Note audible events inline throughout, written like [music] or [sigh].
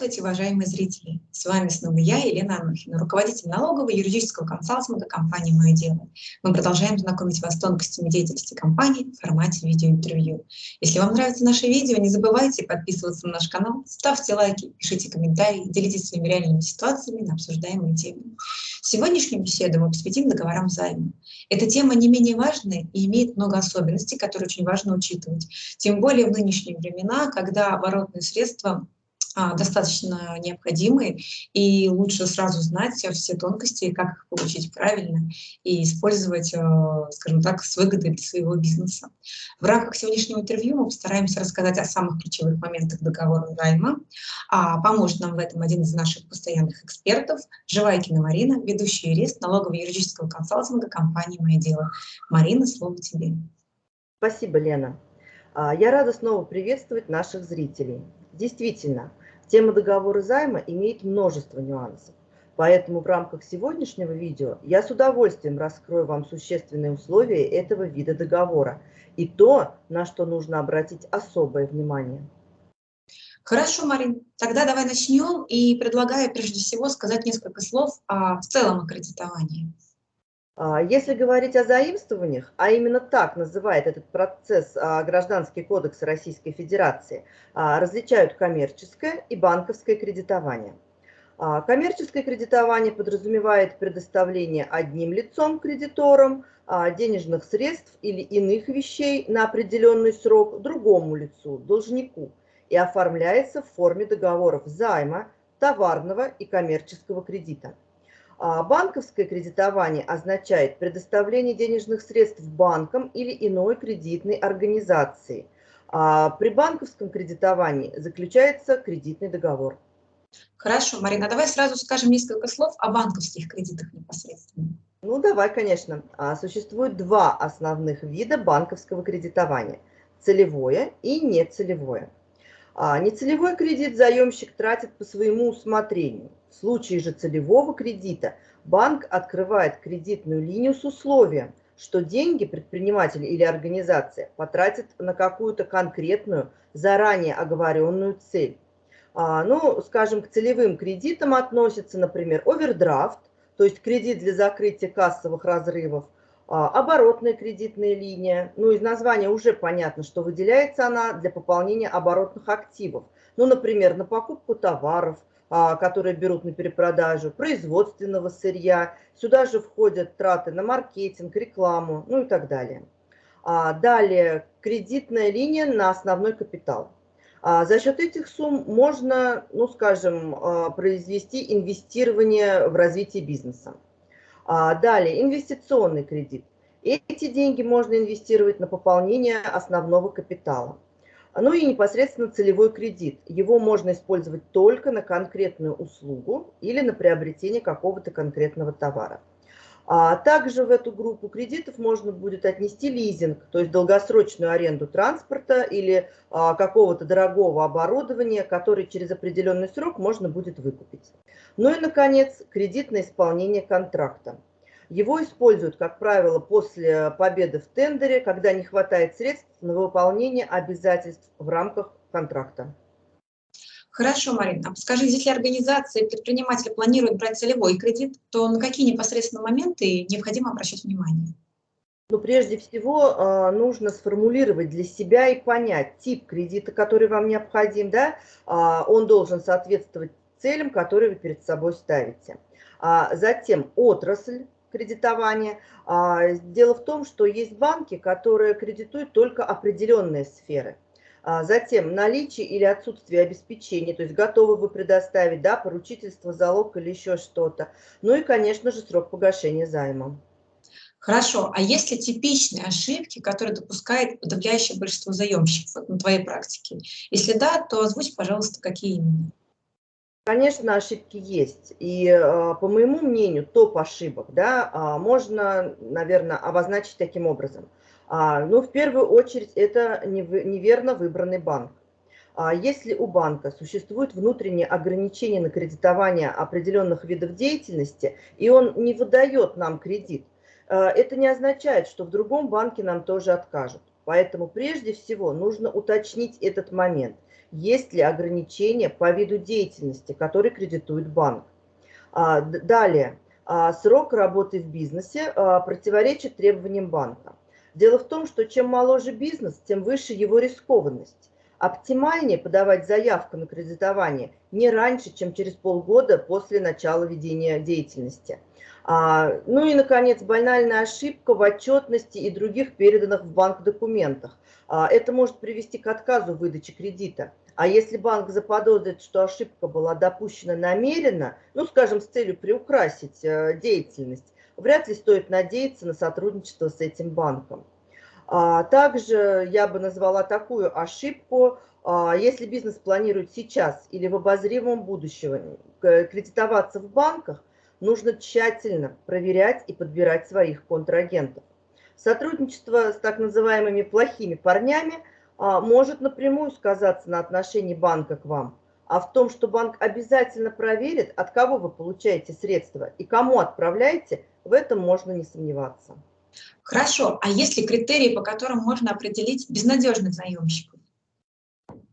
Здравствуйте, уважаемые зрители! С вами снова я, Елена Анухина, руководитель налогового юридического консалтинга компании «Мое дело». Мы продолжаем знакомить вас с тонкостями деятельности компании в формате видеоинтервью. Если вам нравятся наши видео, не забывайте подписываться на наш канал, ставьте лайки, пишите комментарии, делитесь своими реальными ситуациями на обсуждаемые темы. Сегодняшнюю беседу мы посвятим договорам займа. Эта тема не менее важная и имеет много особенностей, которые очень важно учитывать. Тем более в нынешние времена, когда оборотные средства достаточно необходимы, и лучше сразу знать все тонкости, как их получить правильно и использовать, а, скажем так, с выгодой для своего бизнеса. В рамках сегодняшнего интервью мы постараемся рассказать о самых ключевых моментах договора займа. А поможет нам в этом один из наших постоянных экспертов, Живайкина Марина, ведущий юрист налогово-юридического консалтинга компании «Мое дело». Марина, слово тебе. Спасибо, Лена. А, я рада снова приветствовать наших зрителей. Действительно, Тема договора займа имеет множество нюансов. Поэтому в рамках сегодняшнего видео я с удовольствием раскрою вам существенные условия этого вида договора и то, на что нужно обратить особое внимание. Хорошо, Марин, тогда давай начнем и предлагаю прежде всего сказать несколько слов о, в целом о кредитовании. А, если говорить о заимствованиях, а именно так называет этот процесс а, Гражданский кодекс Российской Федерации, а, различают коммерческое и банковское кредитование. Коммерческое кредитование подразумевает предоставление одним лицом кредиторам денежных средств или иных вещей на определенный срок другому лицу, должнику, и оформляется в форме договоров займа, товарного и коммерческого кредита. А банковское кредитование означает предоставление денежных средств банкам или иной кредитной организации. А при банковском кредитовании заключается кредитный договор. Хорошо, Марина, давай сразу скажем несколько слов о банковских кредитах непосредственно. Ну, давай, конечно. А, существует два основных вида банковского кредитования – целевое и нецелевое. Нецелевой кредит заемщик тратит по своему усмотрению. В случае же целевого кредита банк открывает кредитную линию с условием, что деньги предприниматель или организация потратит на какую-то конкретную, заранее оговоренную цель. А, ну, скажем, к целевым кредитам относятся, например, овердрафт, то есть кредит для закрытия кассовых разрывов, а, оборотная кредитная линия. Ну, из названия уже понятно, что выделяется она для пополнения оборотных активов. Ну, например, на покупку товаров, а, которые берут на перепродажу, производственного сырья. Сюда же входят траты на маркетинг, рекламу, ну и так далее. А, далее, кредитная линия на основной капитал. А, за счет этих сумм можно, ну скажем, произвести инвестирование в развитие бизнеса. Далее, инвестиционный кредит. Эти деньги можно инвестировать на пополнение основного капитала. Ну и непосредственно целевой кредит. Его можно использовать только на конкретную услугу или на приобретение какого-то конкретного товара. А также в эту группу кредитов можно будет отнести лизинг, то есть долгосрочную аренду транспорта или а, какого-то дорогого оборудования, который через определенный срок можно будет выкупить. Ну и, наконец, кредит на исполнение контракта. Его используют, как правило, после победы в тендере, когда не хватает средств на выполнение обязательств в рамках контракта. Хорошо, Марина. А скажи, если организация предприниматель планируют брать целевой кредит, то на какие непосредственно моменты необходимо обращать внимание? Ну, прежде всего, а, нужно сформулировать для себя и понять тип кредита, который вам необходим. Да? А, он должен соответствовать целям, которые вы перед собой ставите. А затем отрасль, кредитования. Дело в том, что есть банки, которые кредитуют только определенные сферы. А, затем наличие или отсутствие обеспечения, то есть готовы вы предоставить да, поручительство, залог или еще что-то. Ну и, конечно же, срок погашения займа. Хорошо, а есть ли типичные ошибки, которые допускает подавляющее большинство заемщиков на твоей практике? Если да, то озвучь, пожалуйста, какие именно. Конечно, ошибки есть. И э, по моему мнению, топ ошибок да, а, можно, наверное, обозначить таким образом. А, ну, в первую очередь, это неверно выбранный банк. А если у банка существует внутреннее ограничение на кредитование определенных видов деятельности, и он не выдает нам кредит, э, это не означает, что в другом банке нам тоже откажут. Поэтому прежде всего нужно уточнить этот момент. Есть ли ограничения по виду деятельности, который кредитует банк. А, далее. А, срок работы в бизнесе а, противоречит требованиям банка. Дело в том, что чем моложе бизнес, тем выше его рискованность. Оптимальнее подавать заявку на кредитование не раньше, чем через полгода после начала ведения деятельности. А, ну и, наконец, банальная ошибка в отчетности и других переданных в банк документах. А, это может привести к отказу выдачи кредита. А если банк заподозрит, что ошибка была допущена намеренно, ну, скажем, с целью приукрасить э, деятельность, вряд ли стоит надеяться на сотрудничество с этим банком. А, также я бы назвала такую ошибку, а, если бизнес планирует сейчас или в обозримом будущем кредитоваться в банках, нужно тщательно проверять и подбирать своих контрагентов. Сотрудничество с так называемыми плохими парнями а, может напрямую сказаться на отношении банка к вам, а в том, что банк обязательно проверит, от кого вы получаете средства и кому отправляете, в этом можно не сомневаться. Хорошо, а есть ли критерии, по которым можно определить безнадежных заемщиков?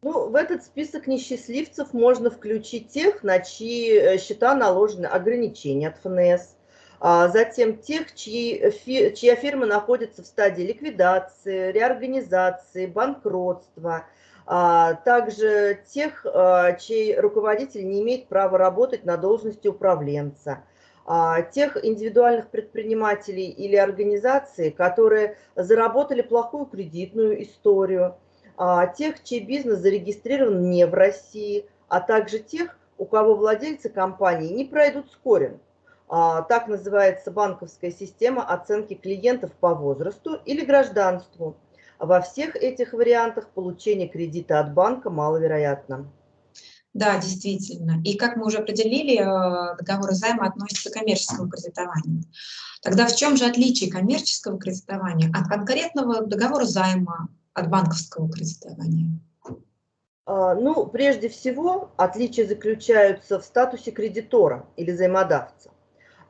Ну, в этот список несчастливцев можно включить тех, на чьи э, счета наложены ограничения от ФНС, а затем тех, чьи, чья фирма находится в стадии ликвидации, реорганизации, банкротства, а также тех, а, чей руководитель не имеет права работать на должности управленца – тех индивидуальных предпринимателей или организаций, которые заработали плохую кредитную историю, а, тех, чей бизнес зарегистрирован не в России, а также тех, у кого владельцы компании не пройдут скоринг. А, так называется банковская система оценки клиентов по возрасту или гражданству. Во всех этих вариантах получение кредита от банка маловероятно. Да, действительно. И как мы уже определили, э, договор займа относится к коммерческому кредитованию. Тогда в чем же отличие коммерческого кредитования от конкретного договора займа, от банковского кредитования? А, ну, прежде всего, отличия заключаются в статусе кредитора или займодавца.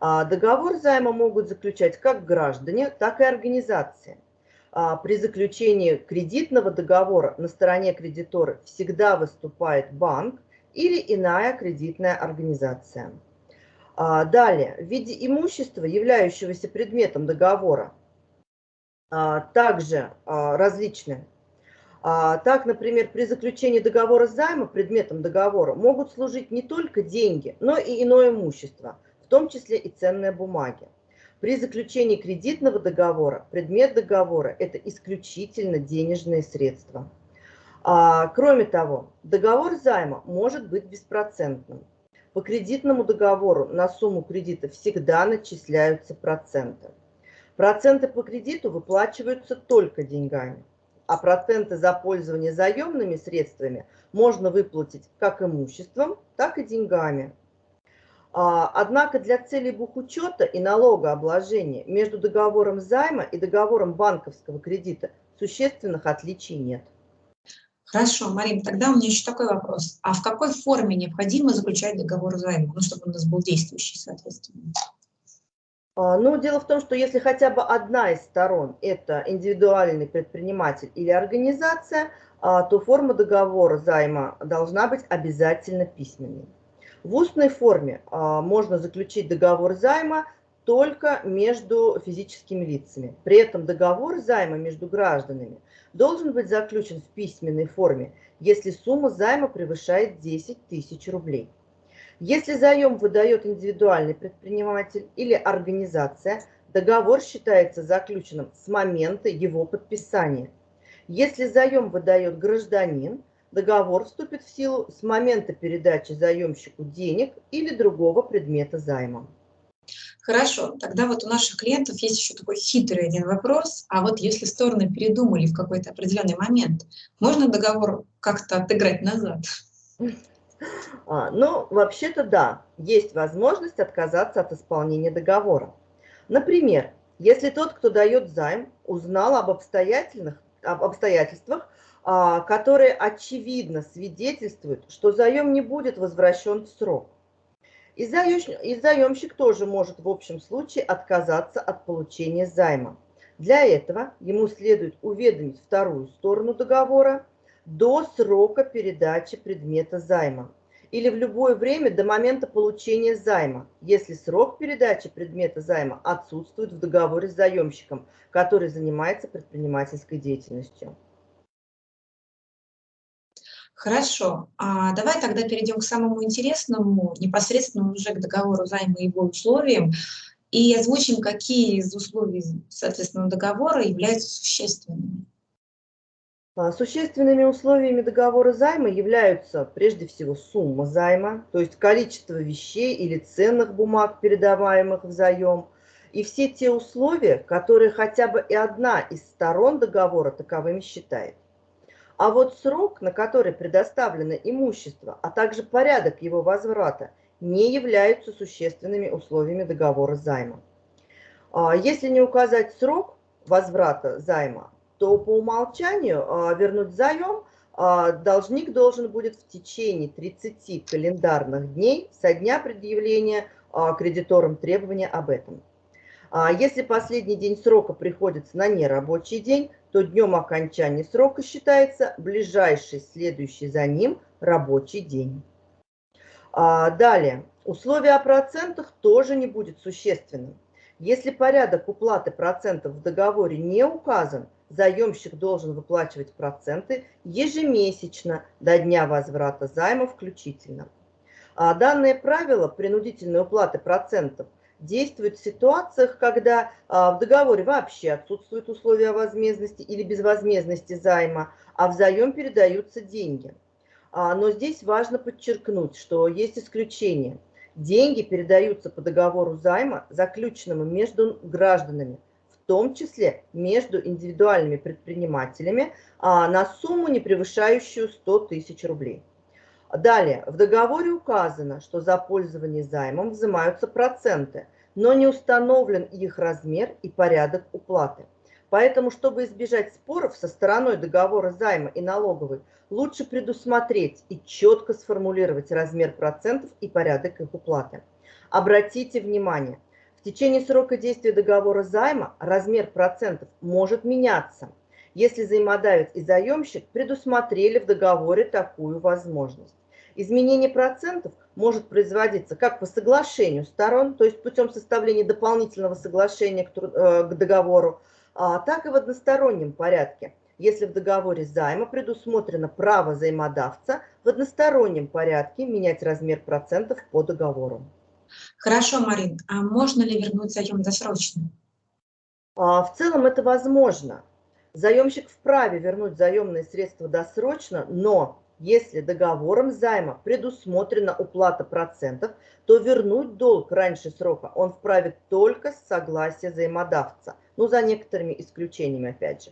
А, договор займа могут заключать как граждане, так и организации. А, при заключении кредитного договора на стороне кредитора всегда выступает банк, или иная кредитная организация. А, далее, в виде имущества, являющегося предметом договора, а, также а, различны. Так, например, при заключении договора займа предметом договора могут служить не только деньги, но и иное имущество, в том числе и ценные бумаги. При заключении кредитного договора предмет договора – это исключительно денежные средства. А, кроме того, договор займа может быть беспроцентным. По кредитному договору на сумму кредита всегда начисляются проценты. Проценты по кредиту выплачиваются только деньгами, а проценты за пользование заемными средствами можно выплатить как имуществом, так и деньгами. А, однако для целей бухучета и налогообложения между договором займа и договором банковского кредита существенных отличий нет. Хорошо, Марин, тогда у меня еще такой вопрос. А в какой форме необходимо заключать договор займа, ну, чтобы у нас был действующий, соответственно? А, ну, дело в том, что если хотя бы одна из сторон – это индивидуальный предприниматель или организация, а, то форма договора займа должна быть обязательно письменной. В устной форме а, можно заключить договор займа только между физическими лицами. При этом договор займа между гражданами должен быть заключен в письменной форме, если сумма займа превышает 10 тысяч рублей. Если заем выдает индивидуальный предприниматель или организация, договор считается заключенным с момента его подписания. Если заем выдает гражданин, договор вступит в силу с момента передачи заемщику денег или другого предмета займа. Хорошо, тогда вот у наших клиентов есть еще такой хитрый один вопрос. А вот если стороны передумали в какой-то определенный момент, можно договор как-то отыграть назад? А, ну, вообще-то да, есть возможность отказаться от исполнения договора. Например, если тот, кто дает займ, узнал об, обстоятельных, об обстоятельствах, а, которые очевидно свидетельствуют, что заем не будет возвращен в срок. И, заемщик, и заемщик тоже может в общем случае отказаться от получения займа. Для этого ему следует уведомить вторую сторону договора до срока передачи предмета займа или в любое время до момента получения займа, если срок передачи предмета займа отсутствует в договоре с заемщиком, который занимается предпринимательской деятельностью. Хорошо, а давай тогда перейдем к самому интересному, непосредственно уже к договору займа и его условиям, и озвучим, какие из условий, соответственно, договора являются существенными. А, существенными условиями договора займа являются прежде всего сумма займа, то есть количество вещей или ценных бумаг, передаваемых в заем, и все те условия, которые хотя бы и одна из сторон договора таковыми считает. А вот срок, на который предоставлено имущество, а также порядок его возврата, не являются существенными условиями договора займа. А, если не указать срок возврата займа, то по умолчанию а, вернуть заем а, должник должен будет в течение 30 календарных дней со дня предъявления кредиторам требования об этом. Если последний день срока приходится на нерабочий день, то днем окончания срока считается ближайший следующий за ним рабочий день. Далее, условие о процентах тоже не будет существенным. Если порядок уплаты процентов в договоре не указан, заемщик должен выплачивать проценты ежемесячно до дня возврата займа включительно. А данное правило принудительной уплаты процентов действует в ситуациях, когда а, в договоре вообще отсутствуют условия возмездности или безвозмездности займа, а в заем передаются деньги. А, но здесь важно подчеркнуть, что есть исключения. Деньги передаются по договору займа, заключенному между гражданами, том числе между индивидуальными предпринимателями а, на сумму, не превышающую 100 тысяч рублей. Далее, в договоре указано, что за пользование займом взимаются проценты, но не установлен их размер и порядок уплаты. Поэтому, чтобы избежать споров со стороной договора займа и налоговой, лучше предусмотреть и четко сформулировать размер процентов и порядок их уплаты. Обратите внимание, течение срока действия договора займа размер процентов может меняться, если взаимодавец и заемщик предусмотрели в договоре такую возможность. Изменение процентов может производиться как по соглашению сторон, то есть путем составления дополнительного соглашения к, э, к договору, а, так и в одностороннем порядке, если в договоре займа предусмотрено право взаимодавца в одностороннем порядке менять размер процентов по договору. Хорошо, Марин, а можно ли вернуть заем досрочно? А, в целом это возможно. Заемщик вправе вернуть заемные средства досрочно, но если договором займа предусмотрена уплата процентов, то вернуть долг раньше срока он вправе только с согласия взаимодавца, ну за некоторыми исключениями опять же.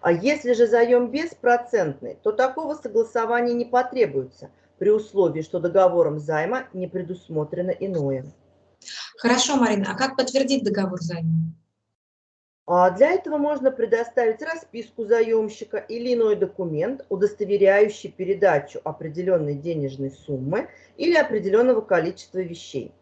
А если же заем беспроцентный, то такого согласования не потребуется – при условии, что договором займа не предусмотрено иное. Хорошо, Марина, а как подтвердить договор займа? А для этого можно предоставить расписку заемщика или иной документ, удостоверяющий передачу определенной денежной суммы или определенного количества вещей.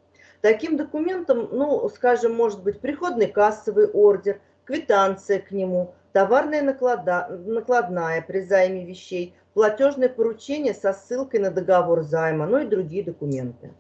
Таким документом, ну, скажем, может быть приходный кассовый ордер, квитанция к нему, товарная наклада, накладная при займе вещей, платежное поручение со ссылкой на договор займа, ну и другие документы.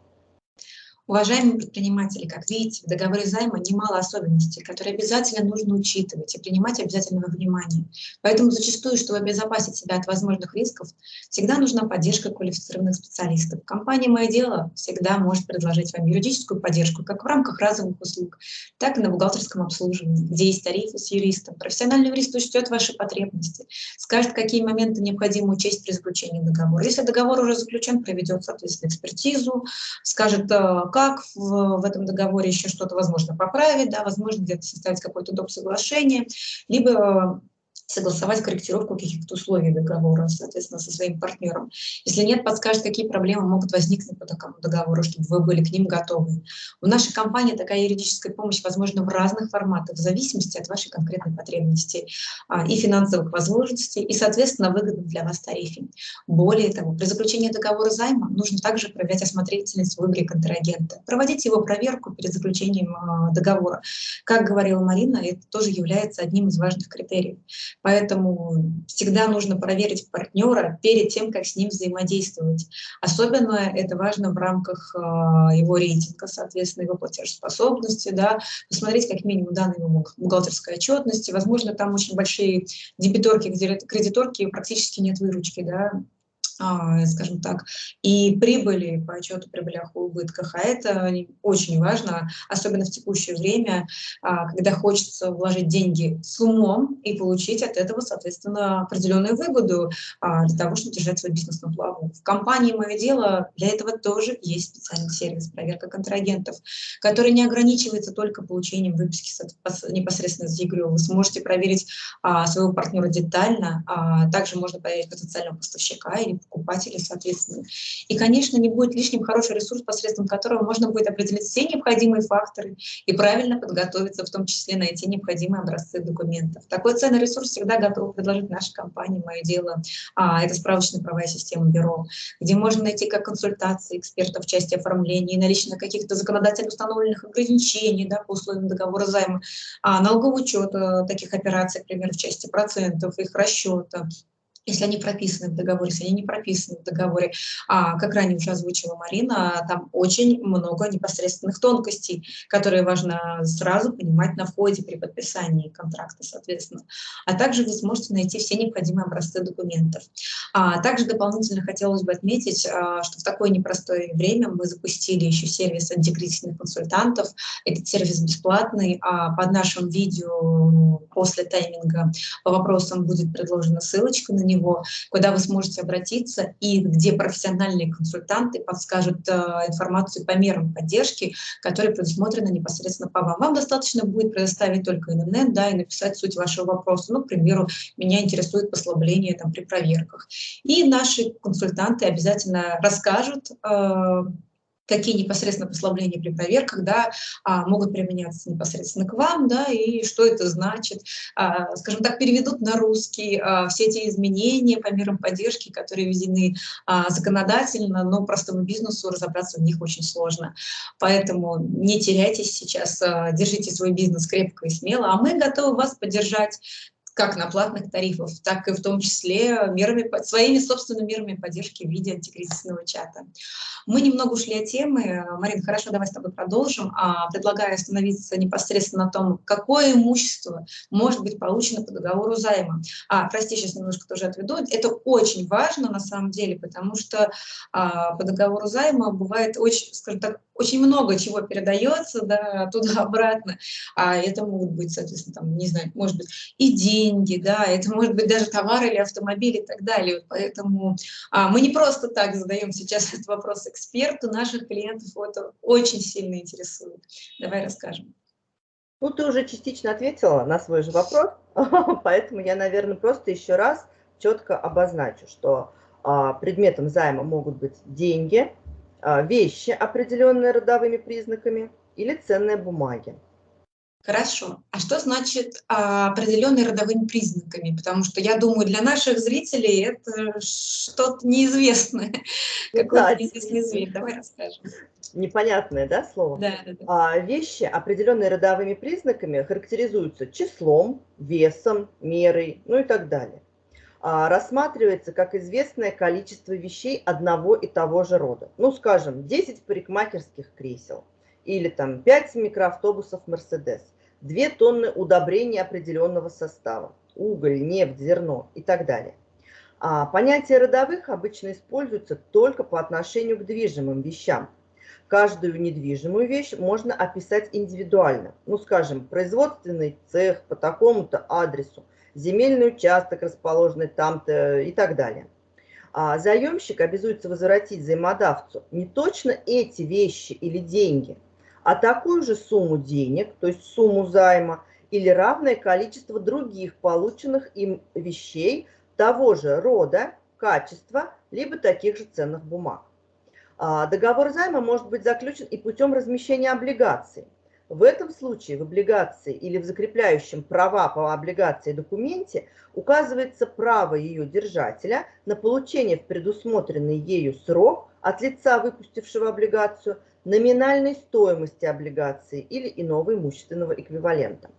Уважаемые предприниматели, как видите, в договоре займа немало особенностей, которые обязательно нужно учитывать и принимать обязательно во внимание. Поэтому зачастую, чтобы обезопасить себя от возможных рисков, всегда нужна поддержка квалифицированных специалистов. Компания «Мое дело» всегда может предложить вам юридическую поддержку как в рамках разовых услуг, так и на бухгалтерском обслуживании, где есть тарифы с юристом. Профессиональный юрист учтет ваши потребности, скажет, какие моменты необходимо учесть при заключении договора. Если договор уже заключен, проведет, соответственно, экспертизу, скажет, э, как в, в этом договоре еще что-то возможно поправить, да, возможно где-то составить какое-то доп. соглашение, либо согласовать корректировку каких-то условий договора, соответственно, со своим партнером. Если нет, подскажет, какие проблемы могут возникнуть по такому договору, чтобы вы были к ним готовы. У нашей компании такая юридическая помощь возможна в разных форматах, в зависимости от вашей конкретной потребности а, и финансовых возможностей, и, соответственно, выгодных для вас тарифе. Более того, при заключении договора займа нужно также проверять осмотрительность в выборе контрагента, проводить его проверку перед заключением а, договора. Как говорила Марина, это тоже является одним из важных критериев. Поэтому всегда нужно проверить партнера перед тем, как с ним взаимодействовать. Особенно это важно в рамках э, его рейтинга, соответственно, его платежеспособности, да, посмотреть как минимум данные его бухгалтерской отчетности. Возможно, там очень большие дебиторки, кредиторки практически нет выручки, да, а, скажем так, и прибыли по отчету прибылях и убытках. А это очень важно, особенно в текущее время, а, когда хочется вложить деньги с умом и получить от этого, соответственно, определенную выгоду а, для того, чтобы держать свой бизнес на плаву. В компании «Мое дело» для этого тоже есть специальный сервис проверка контрагентов, который не ограничивается только получением выписки непосредственно с ЕГРЮ. Вы сможете проверить своего партнера детально, также можно проверить потенциального поставщика или покупателей, соответственно. И, конечно, не будет лишним хороший ресурс, посредством которого можно будет определить все необходимые факторы и правильно подготовиться, в том числе найти необходимые образцы документов. Такой ценный ресурс всегда готова предложить наша компания «Мое дело». А, это справочная правовая система бюро, где можно найти как консультации экспертов в части оформления, наличие каких-то законодательно установленных ограничений да, по условиям договора займа, а, налоговый учет э, таких операций, например, в части процентов, их расчета, если они прописаны в договоре, если они не прописаны в договоре. А, как ранее уже озвучила Марина, там очень много непосредственных тонкостей, которые важно сразу понимать на входе при подписании контракта, соответственно. А также вы сможете найти все необходимые образцы документов. А, также дополнительно хотелось бы отметить, а, что в такое непростое время мы запустили еще сервис антикризисных консультантов. Этот сервис бесплатный, а под нашим видео после тайминга по вопросам будет предложена ссылочка на него него, куда вы сможете обратиться и где профессиональные консультанты подскажут э, информацию по мерам поддержки, которые предусмотрены непосредственно по вам. Вам достаточно будет предоставить только интернет, да, и написать суть вашего вопроса. Ну, к примеру, меня интересует послабление там, при проверках. И наши консультанты обязательно расскажут, э, какие непосредственно послабления при проверках да, а, могут применяться непосредственно к вам, да, и что это значит. А, скажем так, переведут на русский а, все эти изменения по мерам поддержки, которые введены законодательно, но простому бизнесу разобраться в них очень сложно. Поэтому не теряйтесь сейчас, держите свой бизнес крепко и смело, а мы готовы вас поддержать как на платных тарифах, так и в том числе мерами, своими собственными мерами поддержки в виде антикризисного чата. Мы немного ушли от темы. Марин, хорошо, давай с тобой продолжим. А, предлагаю остановиться непосредственно на том, какое имущество может быть получено по договору займа. А, прости, сейчас немножко тоже отведу. Это очень важно на самом деле, потому что а, по договору займа бывает очень, скажем так, очень много чего передается да, туда-обратно. А это могут быть, соответственно, там, не знаю, может быть, и деньги, да, это может быть даже товар или автомобиль и так далее. Поэтому а, мы не просто так задаем сейчас [laughs] этот вопрос эксперту, наших клиентов это очень сильно интересует. Давай расскажем. Ну, ты уже частично ответила на свой же вопрос, [laughs] поэтому я, наверное, просто еще раз четко обозначу, что а, предметом займа могут быть деньги, вещи, определенные родовыми признаками, или ценные бумаги. Хорошо. А что значит а, определенные родовыми признаками? Потому что я думаю, для наших зрителей это что-то неизвестное. [laughs] Какой-то неизвестный зверь. Давай расскажем. Непонятное, да, слово? Да, да, да. А, вещи, определенные родовыми признаками, характеризуются числом, весом, мерой, ну и так далее. А, рассматривается как известное количество вещей одного и того же рода. Ну, скажем, 10 парикмахерских кресел или там 5 микроавтобусов Mercedes, 2 тонны удобрений определенного состава, уголь, нефть, зерно и так далее. А понятие родовых обычно используется только по отношению к движимым вещам. Каждую недвижимую вещь можно описать индивидуально. Ну, скажем, производственный цех по такому-то адресу – земельный участок, расположенный там-то и так далее. А заемщик обязуется возвратить взаимодавцу не точно эти вещи или деньги, а такую же сумму денег, то есть сумму займа, или равное количество других полученных им вещей того же рода, качества, либо таких же ценных бумаг. А, договор займа может быть заключен и путем размещения облигаций. В этом случае в облигации или в закрепляющем права по облигации документе указывается право ее держателя на получение в предусмотренный ею срок от лица, выпустившего облигацию, номинальной стоимости облигации или иного имущественного эквивалента.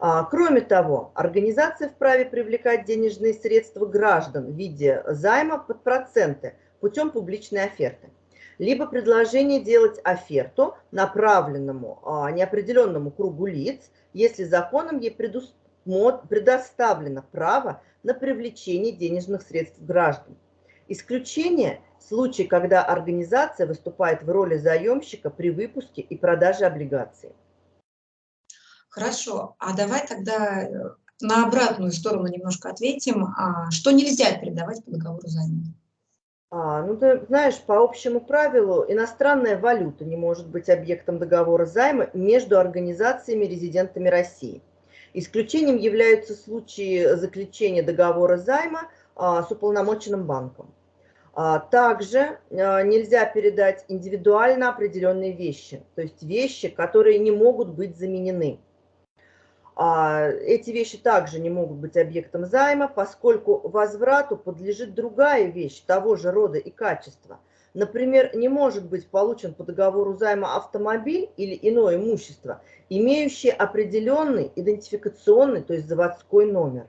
А, кроме того, организация вправе привлекать денежные средства граждан в виде займа под проценты путем публичной оферты либо предложение делать оферту направленному а, неопределенному кругу лиц, если законом ей предоставлено право на привлечение денежных средств граждан. Исключение – случай, когда организация выступает в роли заемщика при выпуске и продаже облигаций. Хорошо, а давай тогда э, на обратную сторону немножко ответим. А что нельзя передавать по договору займа? А, ну, ты знаешь, по общему правилу, иностранная валюта не может быть объектом договора займа между организациями резидентами России. Исключением являются случаи заключения договора займа а, с уполномоченным банком. А, также а, нельзя передать индивидуально определенные вещи, то есть вещи, которые не могут быть заменены. А, эти вещи также не могут быть объектом займа, поскольку возврату подлежит другая вещь того же рода и качества. Например, не может быть получен по договору займа автомобиль или иное имущество, имеющее определенный идентификационный, то есть заводской номер.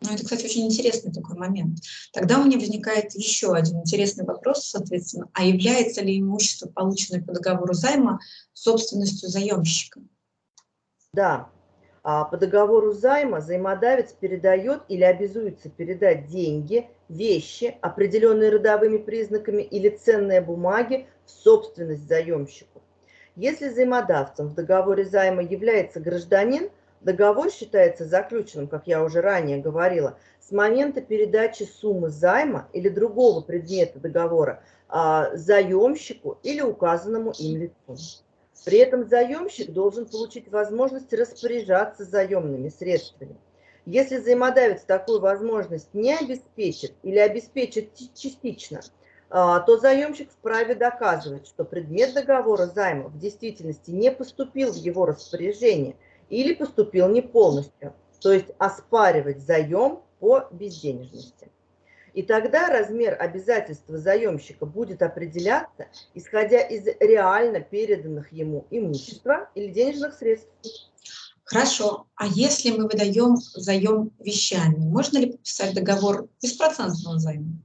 Ну, это, кстати, очень интересный такой момент. Тогда у меня возникает еще один интересный вопрос, соответственно, а является ли имущество, полученное по договору займа, собственностью заемщика? Да, по договору займа займодавец передает или обязуется передать деньги, вещи, определенные родовыми признаками или ценные бумаги в собственность заемщику. Если займодавцем в договоре займа является гражданин, договор считается заключенным, как я уже ранее говорила, с момента передачи суммы займа или другого предмета договора а, заемщику или указанному им лицу. При этом заемщик должен получить возможность распоряжаться заемными средствами. Если взаимодавец такую возможность не обеспечит или обеспечит частично, а, то заемщик вправе доказывать, что предмет договора займа в действительности не поступил в его распоряжение или поступил не полностью, то есть оспаривать заем по безденежности. И тогда размер обязательства заемщика будет определяться, исходя из реально переданных ему имущества или денежных средств. Хорошо. А если мы выдаем заем вещами, можно ли подписать договор беспроцентного займа?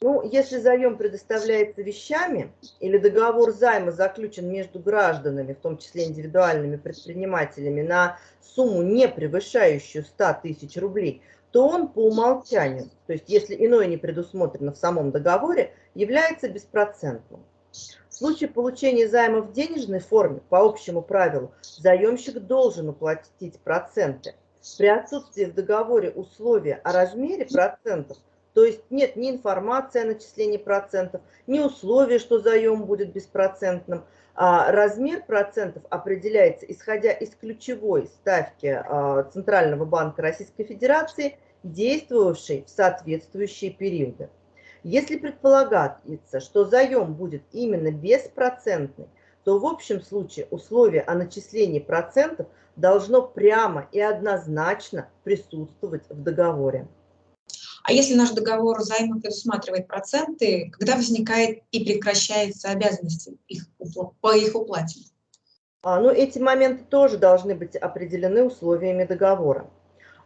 Ну, если заем предоставляется вещами или договор займа заключен между гражданами, в том числе индивидуальными предпринимателями, на сумму, не превышающую 100 тысяч рублей, то он по умолчанию, то есть если иное не предусмотрено в самом договоре, является беспроцентным. В случае получения займа в денежной форме, по общему правилу, заемщик должен уплатить проценты. При отсутствии в договоре условия о размере процентов, то есть нет ни информации о начислении процентов, ни условия, что заем будет беспроцентным, размер процентов определяется исходя из ключевой ставки а, Центрального банка Российской Федерации, действовавшей в соответствующие периоды. Если предполагается, что заем будет именно беспроцентный, то в общем случае условие о начислении процентов должно прямо и однозначно присутствовать в договоре. А если наш договор займа предусматривает проценты, когда возникает и прекращается обязанность их, по их уплате? А, ну, эти моменты тоже должны быть определены условиями договора.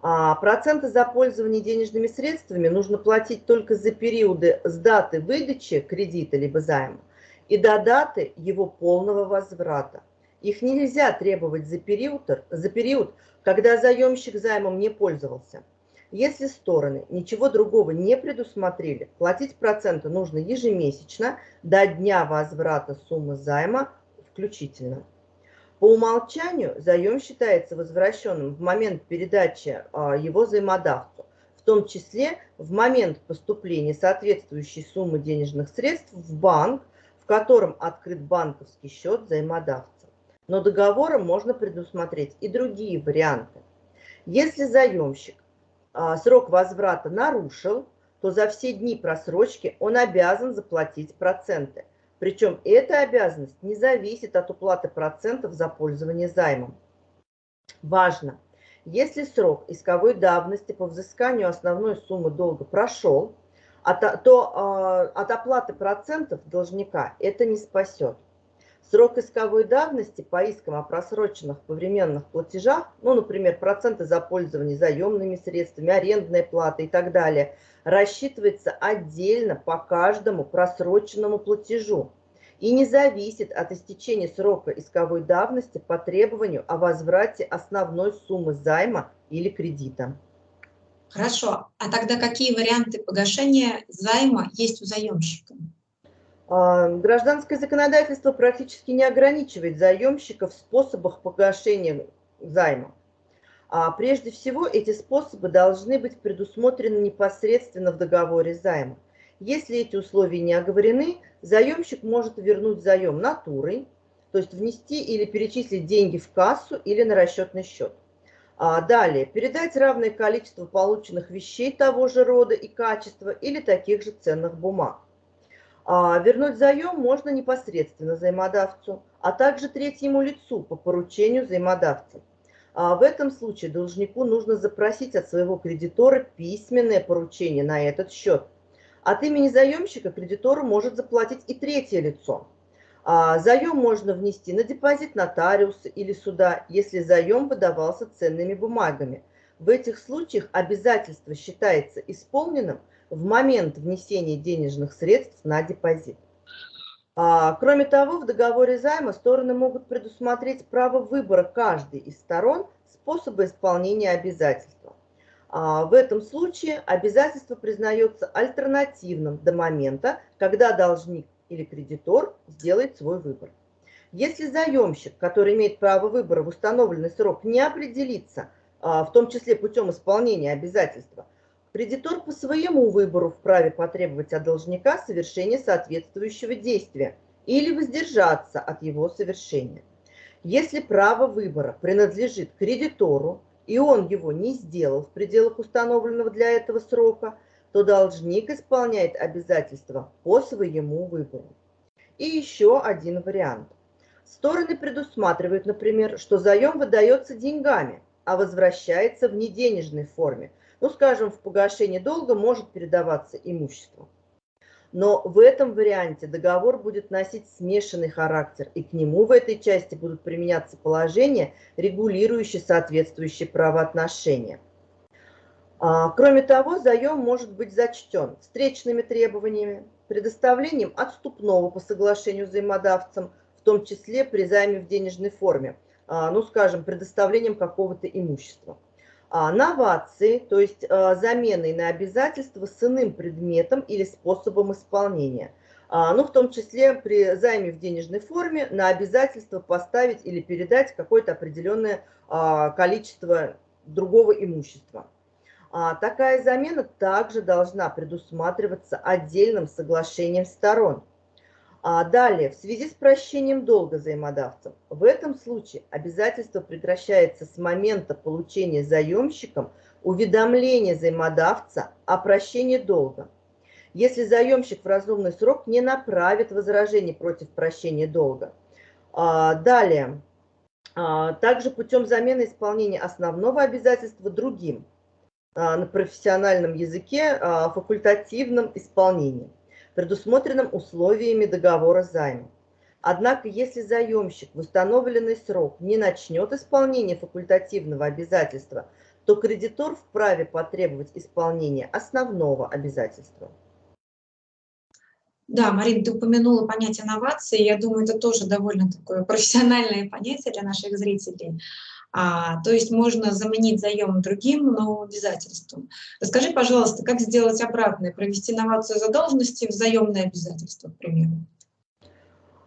А проценты за пользование денежными средствами нужно платить только за периоды с даты выдачи кредита либо займа и до даты его полного возврата. Их нельзя требовать за период, за период когда заемщик займом не пользовался. Если стороны ничего другого не предусмотрели, платить проценты нужно ежемесячно до дня возврата суммы займа включительно. По умолчанию заем считается возвращенным в момент передачи а, его взаимодавцу, в том числе в момент поступления соответствующей суммы денежных средств в банк, в котором открыт банковский счет взаимодавца. но договором можно предусмотреть и другие варианты. Если заемщик срок возврата нарушил, то за все дни просрочки он обязан заплатить проценты. Причем эта обязанность не зависит от уплаты процентов за пользование займом. Важно, если срок исковой давности по взысканию основной суммы долга прошел, то а, от оплаты процентов должника это не спасет. Срок исковой давности по искам о просроченных повременных платежах, ну, например, проценты за пользование заемными средствами, арендная плата и так далее, рассчитывается отдельно по каждому просроченному платежу и не зависит от истечения срока исковой давности по требованию о возврате основной суммы займа или кредита. Хорошо. А тогда какие варианты погашения займа есть у заемщика? А, гражданское законодательство практически не ограничивает заемщиков в способах погашения займа. А прежде всего, эти способы должны быть предусмотрены непосредственно в договоре займа. Если эти условия не оговорены, заемщик может вернуть заем натурой, то есть внести или перечислить деньги в кассу или на расчетный счет. А далее, передать равное количество полученных вещей того же рода и качества или таких же ценных бумаг. А вернуть заем можно непосредственно взаимодавцу, а также третьему лицу по поручению взаимодавца. А в этом случае должнику нужно запросить от своего кредитора письменное поручение на этот счет. От имени заемщика кредитору может заплатить и третье лицо – а заем можно внести на депозит нотариуса или суда, если заем выдавался ценными бумагами. В этих случаях обязательство считается исполненным в момент внесения денежных средств на депозит. А, кроме того, в договоре займа стороны могут предусмотреть право выбора каждой из сторон способа исполнения обязательства. А, в этом случае обязательство признается альтернативным до момента, когда должник или кредитор сделает свой выбор. Если заемщик, который имеет право выбора в установленный срок, не определится, а, в том числе путем исполнения обязательства, кредитор по своему выбору вправе потребовать от должника совершения соответствующего действия или воздержаться от его совершения. Если право выбора принадлежит кредитору, и он его не сделал в пределах установленного для этого срока, то должник исполняет обязательства по своему выбору. И еще один вариант. Стороны предусматривают, например, что заем выдается деньгами, а возвращается в неденежной форме. Ну, скажем, в погашении долга может передаваться имущество. Но в этом варианте договор будет носить смешанный характер, и к нему в этой части будут применяться положения, регулирующие соответствующие правоотношения. А, кроме того, заем может быть зачтен встречными требованиями, предоставлением отступного по соглашению взаимодавцам, в том числе при займе в денежной форме, а, ну, скажем, предоставлением какого-то имущества. А, новации, то есть заменой на обязательства с иным предметом или способом исполнения. Ну, в том числе при займе в денежной форме на обязательство поставить или передать какое-то определенное количество другого имущества. А такая замена также должна предусматриваться отдельным соглашением сторон. А далее, в связи с прощением долга взаимодавцев, в этом случае обязательство прекращается с момента получения заемщиком уведомления взаимодавца о прощении долга. Если заемщик в разумный срок не направит возражений против прощения долга. А, далее, а, также путем замены исполнения основного обязательства другим – а, на профессиональном языке а, факультативном исполнении, предусмотренном условиями договора займа. Однако, если заемщик в установленный срок не начнет исполнение факультативного обязательства, то кредитор вправе потребовать исполнения основного обязательства. Да, Марина, ты упомянула понятие новации. Я думаю, это тоже довольно такое профессиональное понятие для наших зрителей. А, то есть можно заменить заем другим, но обязательством. Расскажи, пожалуйста, как сделать обратное, провести новацию задолженности в заемное обязательство, к примеру?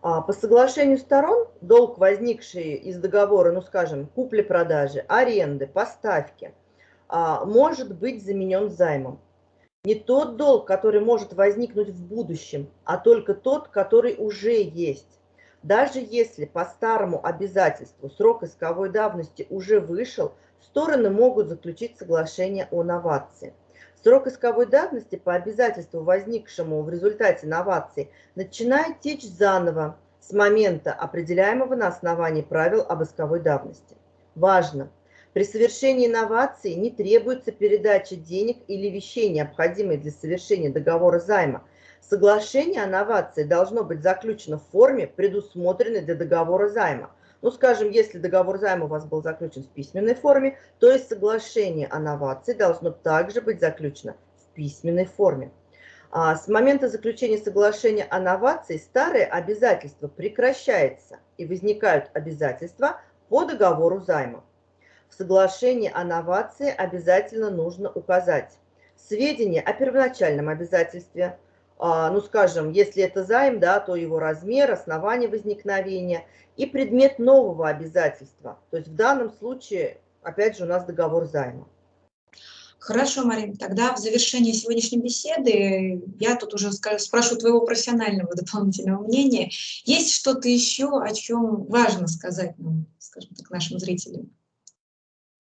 А, по соглашению сторон долг, возникший из договора, ну скажем, купли-продажи, аренды, поставки, а, может быть заменен займом. Не тот долг, который может возникнуть в будущем, а только тот, который уже есть. Даже если по старому обязательству срок исковой давности уже вышел, стороны могут заключить соглашение о новации. Срок исковой давности по обязательству, возникшему в результате новации, начинает течь заново с момента, определяемого на основании правил об исковой давности. Важно! При совершении новации не требуется передача денег или вещей, необходимых для совершения договора займа. Соглашение о новации должно быть заключено в форме, предусмотренной для договора займа. Ну, скажем, если договор займа у вас был заключен в письменной форме, то есть соглашение о новации должно также быть заключено в письменной форме. А с момента заключения соглашения о новации старые обязательства прекращается и возникают обязательства по договору займа. В соглашении о новации обязательно нужно указать сведения о первоначальном обязательстве, ну, скажем, если это займ, да, то его размер, основание возникновения и предмет нового обязательства. То есть в данном случае, опять же, у нас договор займа. Хорошо, Марин, тогда в завершении сегодняшней беседы я тут уже спрошу твоего профессионального [laughs] дополнительного мнения. Есть что-то еще, о чем важно сказать нам, скажем так, нашим зрителям?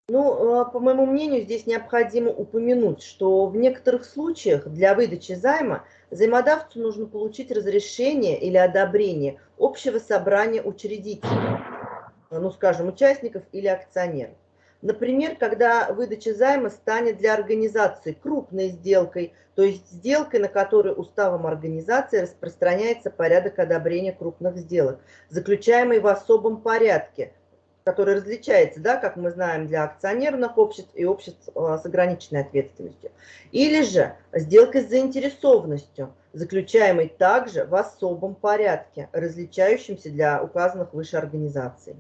Ну, э, по моему мнению, здесь необходимо упомянуть, что в некоторых случаях для выдачи займа Взаимодавцу нужно получить разрешение или одобрение общего собрания учредителей, ну, скажем, участников или акционеров. Например, когда выдача займа станет для организации крупной сделкой, то есть сделкой, на которой уставом организации распространяется порядок одобрения крупных сделок, заключаемый в особом порядке, который различается, да, как мы знаем, для акционерных обществ и обществ а, с ограниченной ответственностью. Или же сделка с заинтересованностью, заключаемой также в особом порядке, различающемся для указанных выше организаций.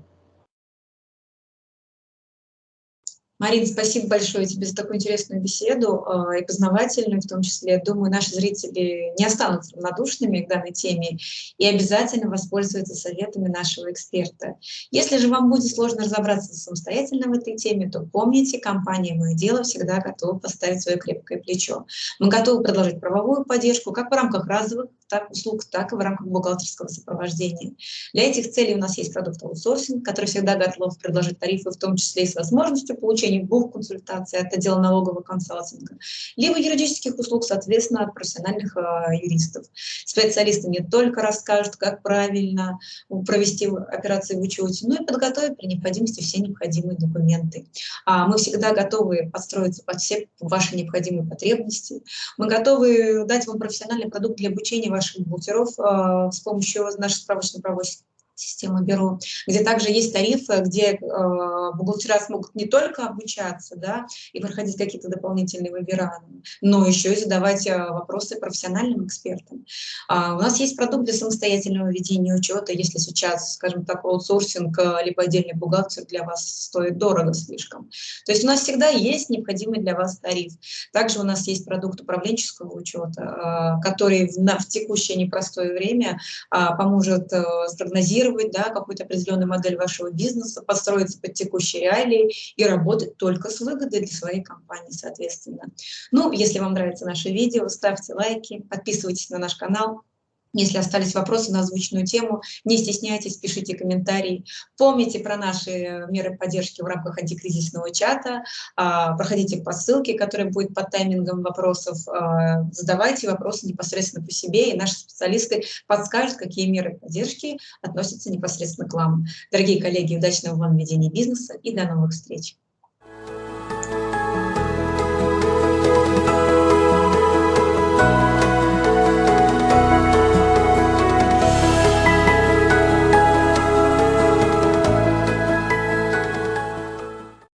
Марин, спасибо большое тебе за такую интересную беседу э, и познавательную в том числе. Думаю, наши зрители не останутся равнодушными к данной теме и обязательно воспользуются советами нашего эксперта. Если же вам будет сложно разобраться самостоятельно в этой теме, то помните, компания «Мое дело» всегда готова поставить свое крепкое плечо. Мы готовы предложить правовую поддержку как в рамках разовых так, услуг, так и в рамках бухгалтерского сопровождения. Для этих целей у нас есть продукт аутсорсинг, который всегда готов предложить тарифы, в том числе и с возможностью получения двух консультаций от отдела налогового консалтинга, либо юридических услуг, соответственно, от профессиональных э, юристов. Специалисты не только расскажут, как правильно провести операции в учете, но и подготовят при необходимости все необходимые документы. А мы всегда готовы подстроиться под все ваши необходимые потребности. Мы готовы дать вам профессиональный продукт для обучения ваших бухгалтеров э, с помощью нашей справочно-правовой системы Бюро, где также есть тарифы, где э, бухгалтера смогут не только обучаться да, и проходить какие-то дополнительные вебинары, но еще и задавать э, вопросы профессиональным экспертам. А, у нас есть продукт для самостоятельного ведения учета, если сейчас, скажем так, аутсорсинг, э, либо отдельный бухгалтер для вас стоит дорого слишком. То есть у нас всегда есть необходимый для вас тариф. Также у нас есть продукт управленческого учета, э, который в, на, в текущее непростое время э, поможет э, спрогнозировать, адаптировать да, какую-то определенную модель вашего бизнеса, подстроиться под текущие реалии и работать только с выгодой для своей компании, соответственно. Ну, если вам нравится наше видео, ставьте лайки, подписывайтесь на наш канал, если остались вопросы на озвученную тему, не стесняйтесь, пишите комментарии. Помните про наши меры поддержки в рамках антикризисного чата. А, проходите по ссылке, которая будет под таймингом вопросов. А, задавайте вопросы непосредственно по себе, и наши специалисты подскажут, какие меры поддержки относятся непосредственно к вам. Дорогие коллеги, удачного вам ведения бизнеса и до новых встреч!